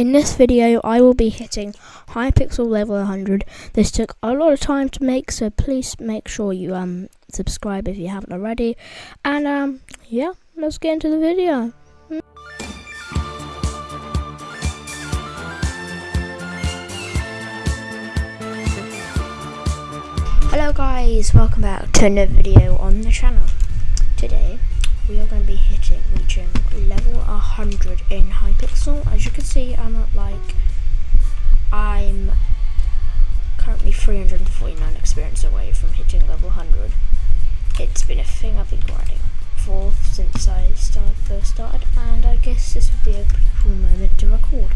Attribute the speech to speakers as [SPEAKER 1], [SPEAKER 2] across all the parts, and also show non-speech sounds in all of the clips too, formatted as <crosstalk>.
[SPEAKER 1] In this video I will be hitting Hypixel level 100. This took a lot of time to make so please make sure you um subscribe if you haven't already. And um yeah, let's get into the video. Hello guys, welcome back to another video on the channel. Today we are going to be hitting reaching level 100 in Hypixel. As you can see, I'm at like I'm currently 349 experience away from hitting level 100. It's been a thing I've been grinding for since I started, first started, and I guess this would be a pretty cool moment to record.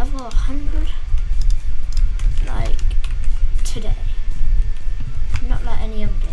[SPEAKER 1] Level 100 like today. Not like any other day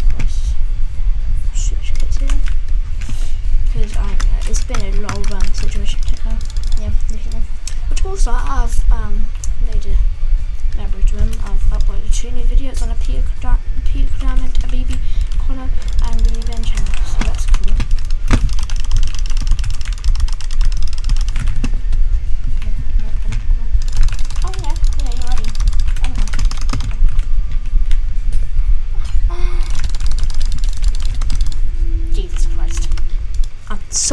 [SPEAKER 1] close. Switch kits here. Because I know, it's been a of um, situation techno. Yeah. Which also I have um made a library to them. I've uploaded two new videos on a Peter Diamond, a BB Connor, and the Revenge channel. So that's cool.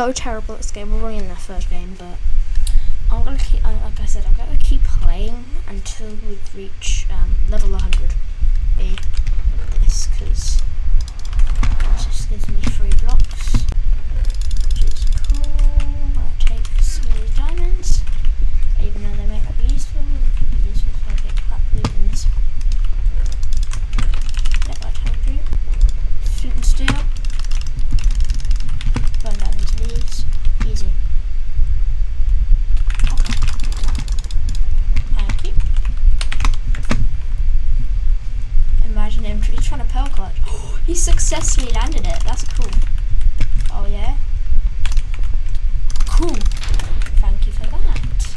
[SPEAKER 1] So terrible at this game. We're in the first game, but I'm gonna keep, like I said, I'm gonna keep playing until we reach um, level 100. A this, because it just gives me three blocks, which is cool. I'm gonna take some of these diamonds, even though they might not be useful. They could be useful if I get crap loot in this. Yep, I told you. Flint and steel. Burn down these leaves. Easy. Thank you. Imagine him he's trying to pearl clutch. he successfully landed it. That's cool. Oh yeah. Cool. Thank you for that.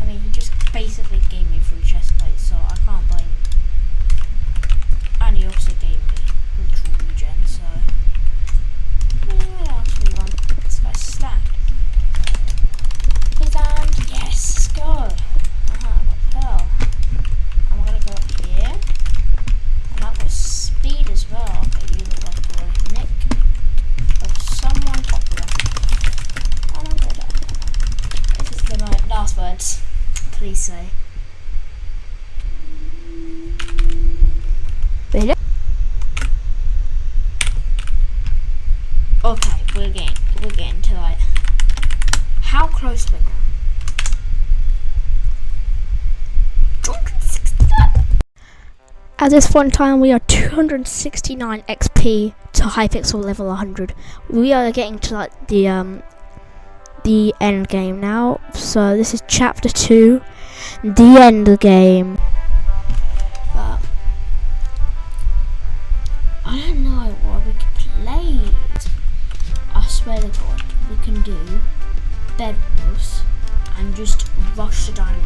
[SPEAKER 1] I mean, he just basically gave me free chest plates, so I can't blame him. And he also gave me ritual regen, so. Yeah, what else we want? This guy's stacked. Please land. Yes, let's go. Uh-huh, what the hell? I'm gonna go up here. And I've got speed as well. Okay, you look like a nick of someone popular. And I'm gonna die now. This is the my last words. Please say. Okay, we're getting we're getting to like how close we're now. 269. At this point in time, we are 269 XP to Hypixel level 100. We are getting to like the um the end game now. So this is chapter two, the end game. But I don't know what we could play. I swear to God, we can do bed wars and just rush the dinosaur.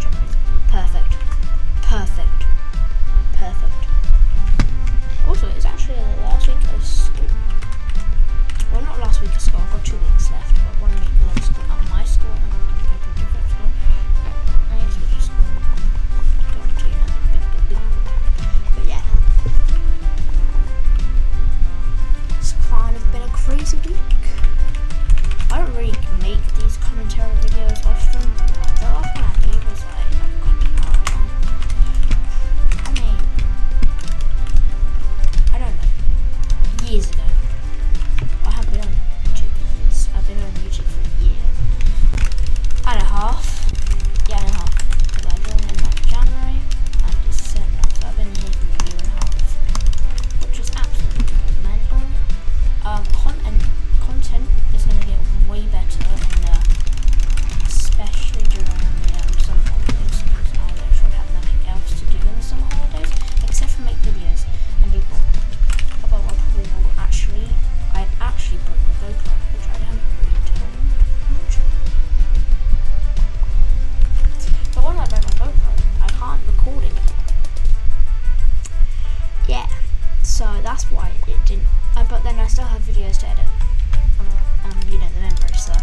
[SPEAKER 1] So that's why it didn't. Uh, but then I still have videos to edit. Um, you know, the memory, so.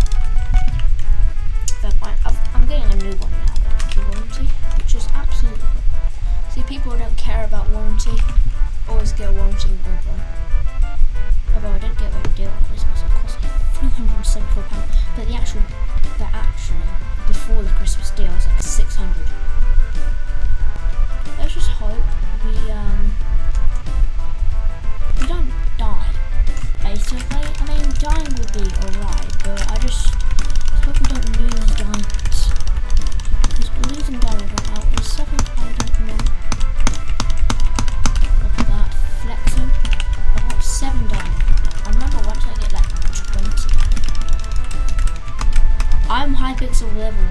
[SPEAKER 1] Fair point. I've, I'm getting a new one now, though, warranty, which is absolutely good. See, people don't care about warranty. Always get a warranty in GoPro. Although I did get a deal on Christmas, it cost £374, but the actual, the actually, before the Christmas deal was like Hypixel level.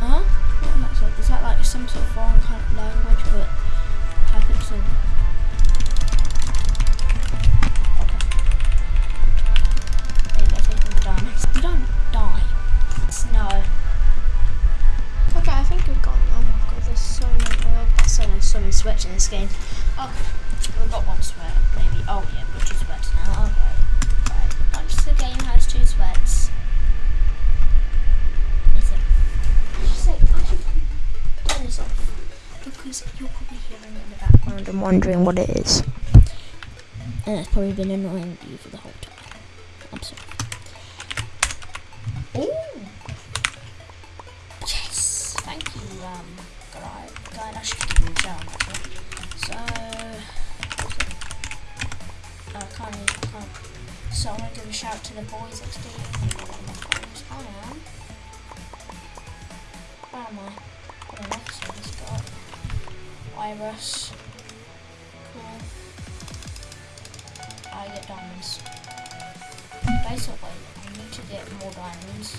[SPEAKER 1] Huh? What is that? Is that like some sort of foreign kind of language, but I die. No. Okay, I think we've gone. Oh my god, there's so many. Oh, that's so many, so in this game. Okay, Because you're probably hearing it in the background and wondering what it is. And it's probably been annoying you for the whole time. I'm sorry. Ooh. Yes, thank you, um, guy. Guy, I should give you a. So, uh, can't, even- can't. So I'm gonna give a shout to the boys next to you. I am. Where am I? Oh, to this guy. Iris. Cool. I get diamonds. Basically, I need to get more diamonds.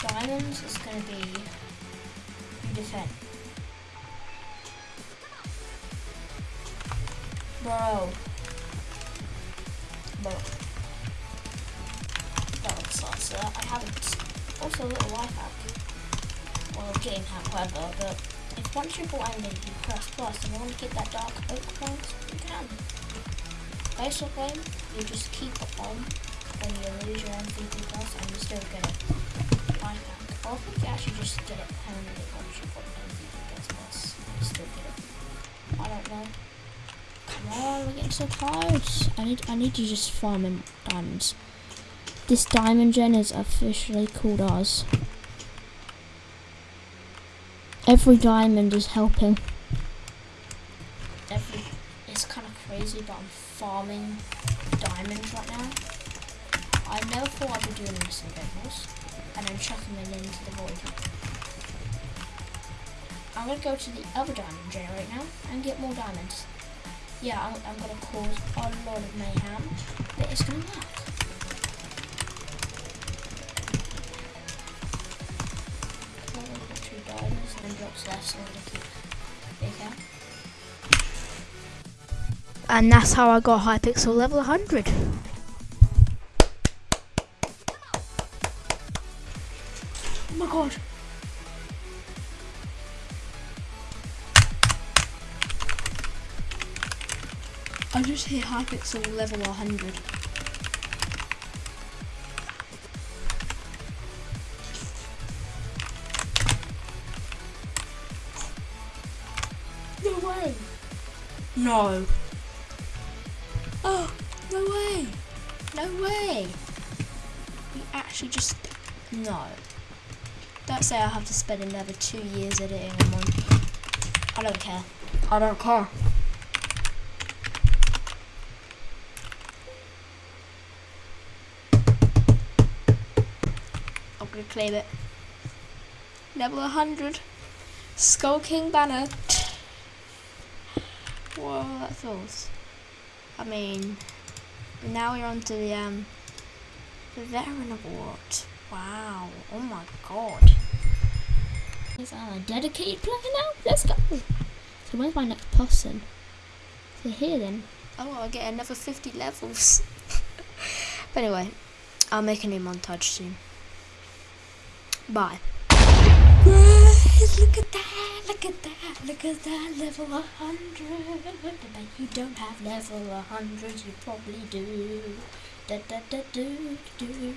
[SPEAKER 1] Diamonds is gonna be you defend. Bro. Bro. That. Uh, I haven't. Also, a little life hack. Well, game hack, whatever, but if once you're bought ending, you press plus and you want to get that dark oak point, you can. Basically, you just keep it on when you lose your MVP plus and you still get it. I think you actually just get it permanently once you've got MVP plus plus you still get it. I don't know. Come on, we're getting so close. I need I need to just farm in diamonds. This diamond gen is officially called ours. Every diamond is helping. Every it's kind of crazy, but I'm farming diamonds right now. I never thought I'd be doing this in Bedwars, and then chucking them into the void. I'm gonna go to the other diamond gen right now and get more diamonds. Yeah, I'm, I'm gonna cause a lot of mayhem, but it's gonna work. And that's how I got Hypixel level 100. Oh my god. I just hit Hypixel level 100. No. Oh, no way! No way! We actually just... No. Don't say I have to spend another two years editing a month. I don't care. I don't care. I'm gonna claim it. Level 100. Skull King banner. Whoa, that feels. I mean, now we're on to the um, the veteran award. Wow! Oh my god! Is our dedicated player now? Let's go. So where's my next person? So here then. Oh, I'll get another 50 levels. <laughs> but anyway, I'll make a new montage soon. Bye. Look at that, look at that, look at that, level 100. But you don't have level 100, you probably do. Da da da do do.